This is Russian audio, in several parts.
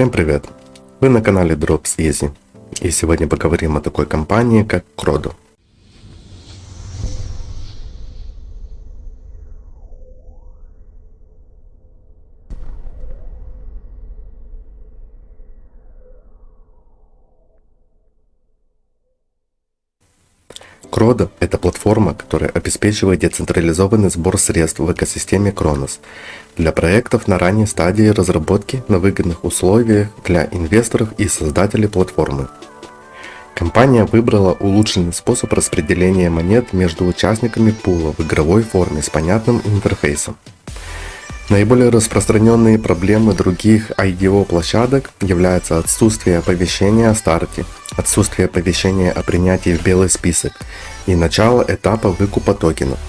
Всем привет! Вы на канале Drops Easy. И сегодня поговорим о такой компании, как Crodo. Крода – это платформа, которая обеспечивает децентрализованный сбор средств в экосистеме Кронос для проектов на ранней стадии разработки на выгодных условиях для инвесторов и создателей платформы. Компания выбрала улучшенный способ распределения монет между участниками пула в игровой форме с понятным интерфейсом. Наиболее распространенные проблемы других IDO площадок являются отсутствие оповещения о старте, отсутствие оповещения о принятии в белый список и начало этапа выкупа токенов,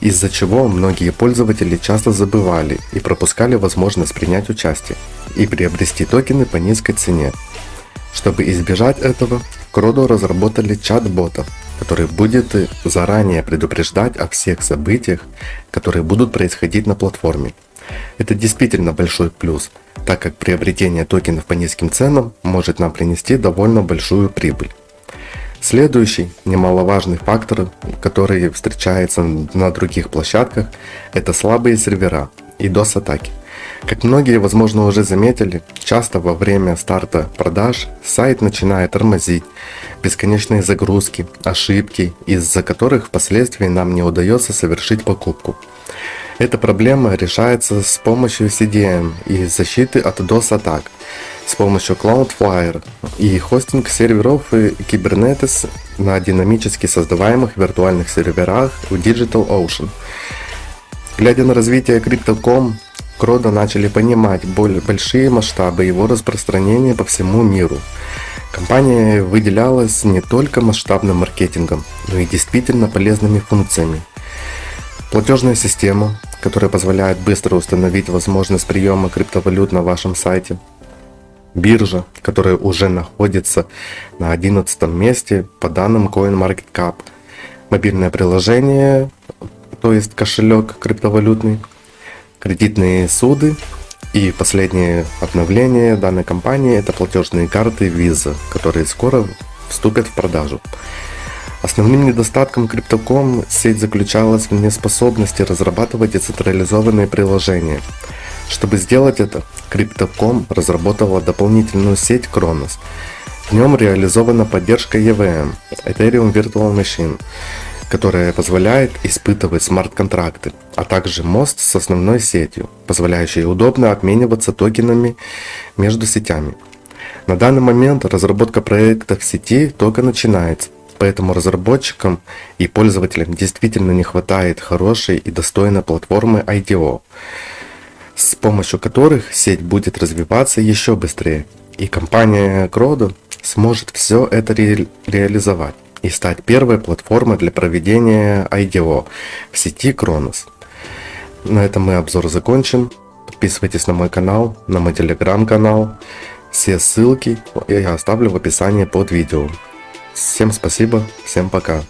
из-за чего многие пользователи часто забывали и пропускали возможность принять участие и приобрести токены по низкой цене. Чтобы избежать этого, Кроду разработали чат-бота, который будет заранее предупреждать о всех событиях, которые будут происходить на платформе. Это действительно большой плюс, так как приобретение токенов по низким ценам может нам принести довольно большую прибыль. Следующий немаловажный фактор, который встречается на других площадках, это слабые сервера и DOS-атаки. Как многие, возможно, уже заметили, часто во время старта продаж сайт начинает тормозить, бесконечные загрузки, ошибки, из-за которых впоследствии нам не удается совершить покупку. Эта проблема решается с помощью CDN и защиты от DOS-атак, с помощью Cloudflare и хостинг серверов Kubernetes на динамически создаваемых виртуальных серверах в DigitalOcean. Глядя на развитие Crypto.com, Крода начали понимать более большие масштабы его распространения по всему миру. Компания выделялась не только масштабным маркетингом, но и действительно полезными функциями. Платежная система, которая позволяет быстро установить возможность приема криптовалют на вашем сайте. Биржа, которая уже находится на 11 месте по данным CoinMarketCap. Мобильное приложение, то есть кошелек криптовалютный, кредитные суды и последнее обновление данной компании это платежные карты Visa, которые скоро вступят в продажу. Основным недостатком Crypto.com сеть заключалась в неспособности разрабатывать децентрализованные приложения. Чтобы сделать это, Crypto.com разработала дополнительную сеть Kronos. В нем реализована поддержка EVM, Ethereum Virtual Machine, которая позволяет испытывать смарт-контракты, а также мост с основной сетью, позволяющий удобно обмениваться токенами между сетями. На данный момент разработка проекта в сети только начинается, Поэтому разработчикам и пользователям действительно не хватает хорошей и достойной платформы IDO, с помощью которых сеть будет развиваться еще быстрее. И компания Crodo сможет все это ре реализовать и стать первой платформой для проведения IDO в сети Кронос. На этом мы обзор закончим. Подписывайтесь на мой канал, на мой телеграм-канал. Все ссылки я оставлю в описании под видео. Всем спасибо, всем пока.